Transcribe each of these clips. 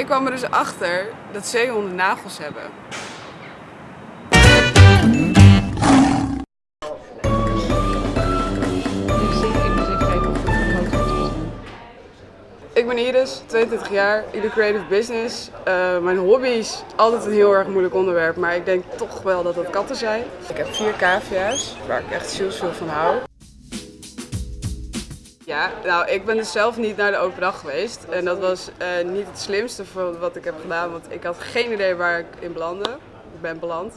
Ik kwam er dus achter dat zeehonden nagels hebben. Ik ben Iris, 22 jaar, ik doe creative business. Uh, mijn hobby's, altijd een heel erg moeilijk onderwerp, maar ik denk toch wel dat dat katten zijn. Ik heb vier cavia's, waar ik echt zielsveel van hou. Ja, nou ik ben dus zelf niet naar de open dag geweest en dat was uh, niet het slimste van wat ik heb gedaan, want ik had geen idee waar ik in belandde. Ik ben beland.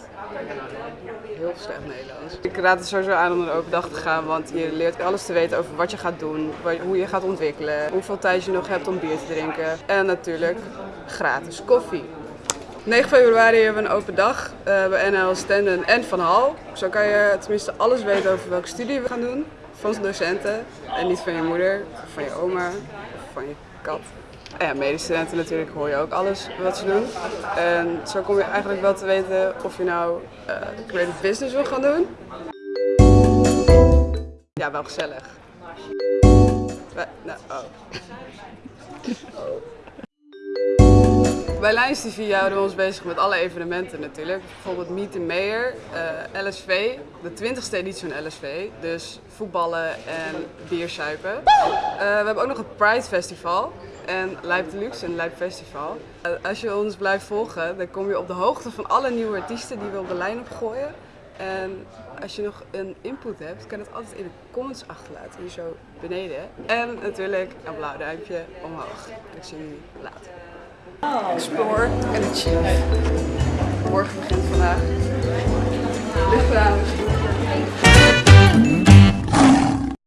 Heel slecht Nederlands. Ik raad het sowieso aan om naar de open dag te gaan, want je leert alles te weten over wat je gaat doen, hoe je gaat ontwikkelen, hoeveel tijd je nog hebt om bier te drinken en natuurlijk gratis koffie. 9 februari hebben we een open dag uh, bij NL Stenden en Van Hal. Zo kan je tenminste alles weten over welke studie we gaan doen van docenten en niet van je moeder, van je oma van je kat. En ja, medestudenten natuurlijk hoor je ook alles wat ze doen. En zo kom je eigenlijk wel te weten of je nou uh, creative business wil gaan doen. Ja, wel gezellig. Nou, oh. Bij Lions TV houden we ons bezig met alle evenementen natuurlijk. Bijvoorbeeld Meet the Mayor, uh, LSV, de 20ste editie van LSV. Dus voetballen en biersuipen. Uh, we hebben ook nog het Pride Festival en Lijp Deluxe en Lijp Festival. Uh, als je ons blijft volgen, dan kom je op de hoogte van alle nieuwe artiesten die we op de lijn opgooien. En als je nog een input hebt, kan het altijd in de comments achterlaten, hier zo beneden. En natuurlijk een blauw duimpje omhoog. Ik zie jullie later. Oh explore en achieve.